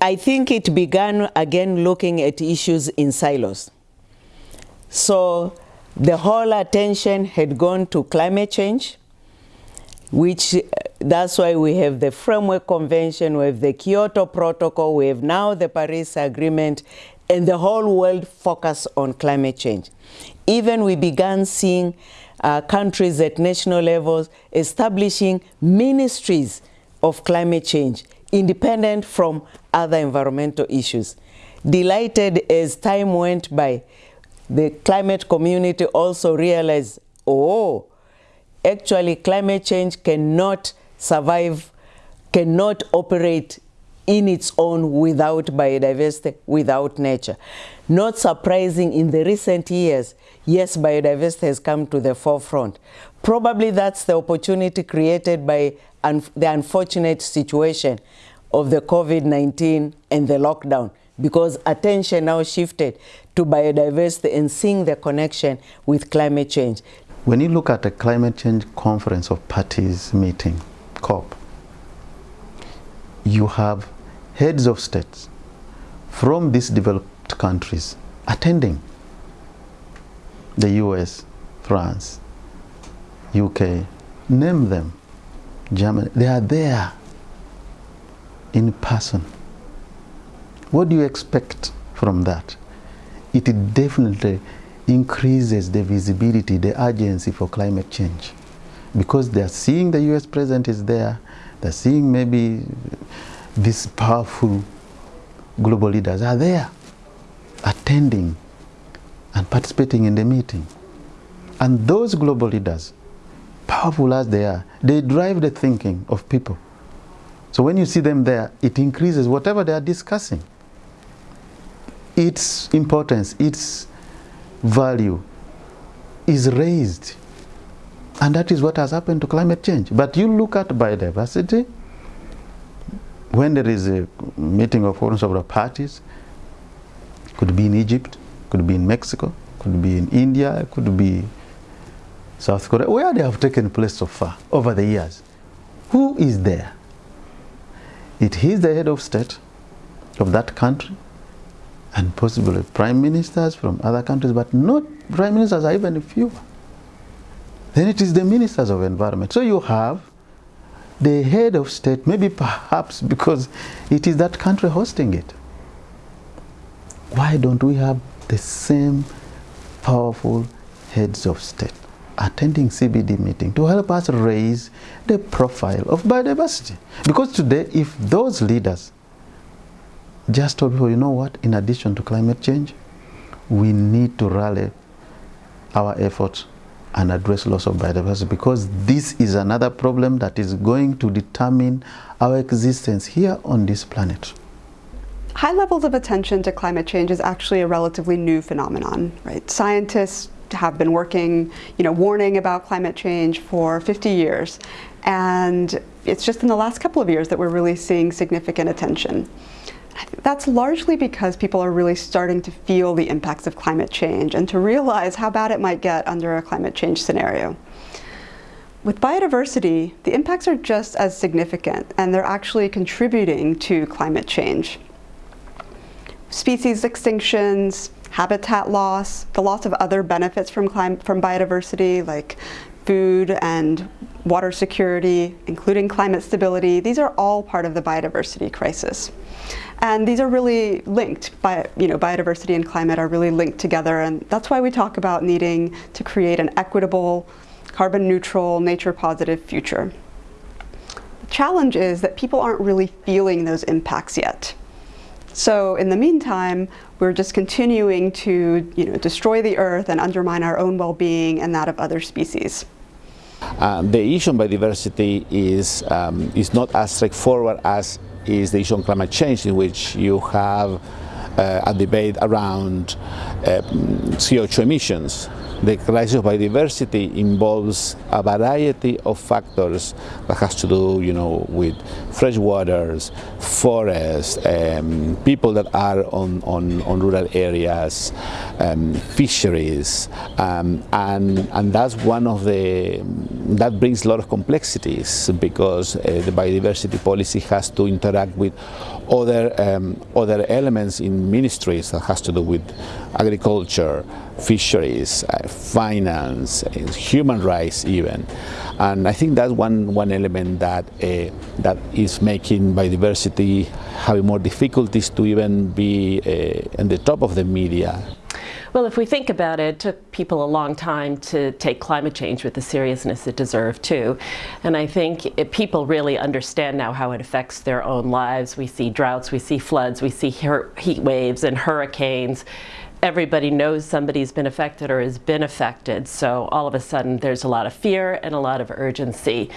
I think it began again looking at issues in silos. So the whole attention had gone to climate change, which that's why we have the Framework Convention, we have the Kyoto Protocol, we have now the Paris Agreement, and the whole world focus on climate change. Even we began seeing uh, countries at national levels establishing ministries of climate change, independent from other environmental issues. Delighted as time went by, the climate community also realized, oh, actually climate change cannot survive, cannot operate in its own without biodiversity, without nature. Not surprising in the recent years, yes, biodiversity has come to the forefront. Probably that's the opportunity created by un the unfortunate situation of the COVID-19 and the lockdown because attention now shifted to biodiversity and seeing the connection with climate change. When you look at the climate change conference of parties meeting, COP, you have heads of states from these developed countries attending. The US, France, UK, name them, Germany, they are there in person. What do you expect from that? It definitely increases the visibility, the urgency for climate change. Because they're seeing the US president is there, they're seeing maybe these powerful global leaders are there, attending and participating in the meeting. And those global leaders, powerful as they are, they drive the thinking of people. So when you see them there, it increases whatever they are discussing. Its importance, its value is raised. And that is what has happened to climate change. But you look at biodiversity, when there is a meeting of forums of the parties, could be in Egypt, could be in Mexico, could be in India, could be South Korea, where they have taken place so far over the years. Who is there? It is the head of state of that country and possibly prime ministers from other countries, but not prime ministers are even fewer. Then it is the ministers of environment. So you have the head of state, maybe perhaps because it is that country hosting it. Why don't we have the same powerful heads of state attending CBD meeting to help us raise the profile of biodiversity? Because today, if those leaders just told people, you know what, in addition to climate change, we need to rally our efforts and address loss of biodiversity because this is another problem that is going to determine our existence here on this planet. High levels of attention to climate change is actually a relatively new phenomenon, right? Scientists have been working, you know, warning about climate change for 50 years. And it's just in the last couple of years that we're really seeing significant attention. That's largely because people are really starting to feel the impacts of climate change and to realize how bad it might get under a climate change scenario. With biodiversity, the impacts are just as significant and they're actually contributing to climate change. Species extinctions, habitat loss, the loss of other benefits from, from biodiversity like food and water security, including climate stability, these are all part of the biodiversity crisis. And these are really linked, by, you know, biodiversity and climate are really linked together and that's why we talk about needing to create an equitable, carbon neutral, nature positive future. The challenge is that people aren't really feeling those impacts yet. So in the meantime, we're just continuing to you know, destroy the earth and undermine our own well-being and that of other species. Uh, the issue on biodiversity is, um, is not as straightforward as is the issue on climate change in which you have a debate around uh, CO2 emissions. the crisis of biodiversity involves a variety of factors that has to do, you know, with fresh waters, forests, um, people that are on, on, on rural areas, um, fisheries, um, and, and that's one of the, that brings a lot of complexities because uh, the biodiversity policy has to interact with other, um, other elements in ministries that has to do with agriculture, fisheries, uh, finance, human rights even. And I think that's one, one element that, uh, that is making biodiversity having more difficulties to even be uh, in the top of the media. Well, if we think about it, it took people a long time to take climate change with the seriousness it deserved too. And I think it, people really understand now how it affects their own lives. We see droughts, we see floods, we see heat waves and hurricanes everybody knows somebody's been affected or has been affected. So all of a sudden there's a lot of fear and a lot of urgency.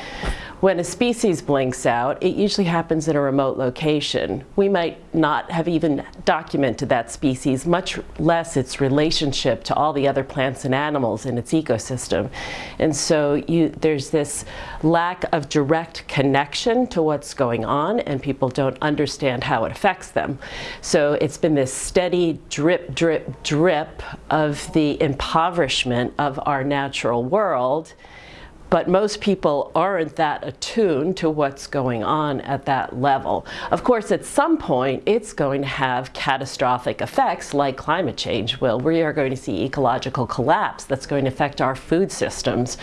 When a species blinks out, it usually happens in a remote location. We might not have even documented that species, much less its relationship to all the other plants and animals in its ecosystem. And so you, there's this lack of direct connection to what's going on and people don't understand how it affects them. So it's been this steady drip, drip, drip of the impoverishment of our natural world but most people aren't that attuned to what's going on at that level. Of course, at some point, it's going to have catastrophic effects like climate change will. We are going to see ecological collapse that's going to affect our food systems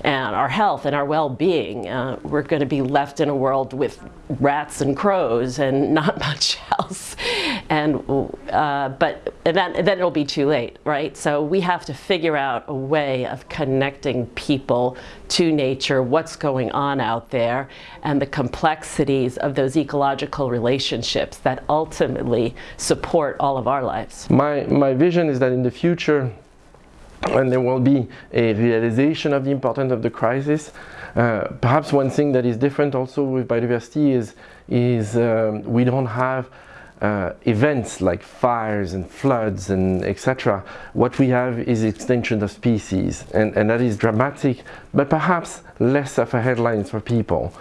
and our health and our well-being. Uh, we're going to be left in a world with rats and crows and not much else. And, uh, but then, then it'll be too late, right? So we have to figure out a way of connecting people to nature, what's going on out there, and the complexities of those ecological relationships that ultimately support all of our lives. My, my vision is that in the future, when there will be a realization of the importance of the crisis, uh, perhaps one thing that is different also with biodiversity is, is um, we don't have uh, events like fires and floods and etc. What we have is extinction of species and, and that is dramatic but perhaps less of a headline for people.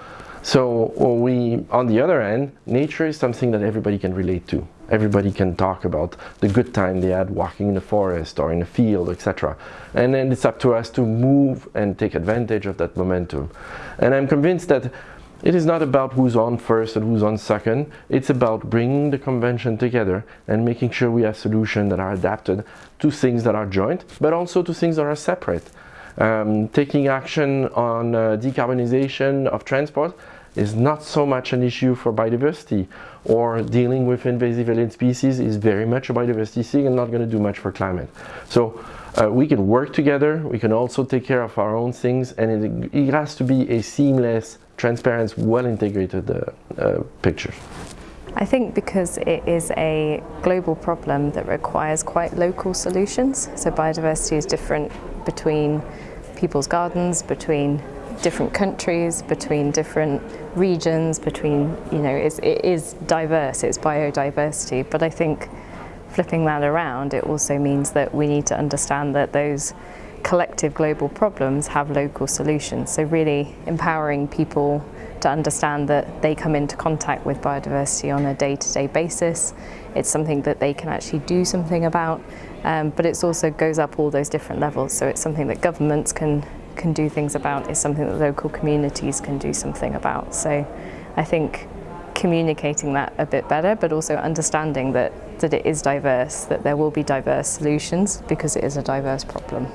So we, on the other end, nature is something that everybody can relate to. Everybody can talk about the good time they had walking in the forest or in the field, etc. And then it's up to us to move and take advantage of that momentum. And I'm convinced that it is not about who's on first and who's on second. It's about bringing the convention together and making sure we have solutions that are adapted to things that are joint, but also to things that are separate. Um, taking action on uh, decarbonization of transport is not so much an issue for biodiversity or dealing with invasive alien species is very much a biodiversity thing and not going to do much for climate. So uh, we can work together, we can also take care of our own things and it, it has to be a seamless transparent, well-integrated uh, uh, picture. I think because it is a global problem that requires quite local solutions, so biodiversity is different between people's gardens, between different countries, between different regions, between, you know, it's, it is diverse, it's biodiversity, but I think flipping that around, it also means that we need to understand that those collective global problems have local solutions. So really empowering people to understand that they come into contact with biodiversity on a day-to-day -day basis. It's something that they can actually do something about, um, but it also goes up all those different levels. So it's something that governments can, can do things about, it's something that local communities can do something about. So I think communicating that a bit better, but also understanding that, that it is diverse, that there will be diverse solutions because it is a diverse problem.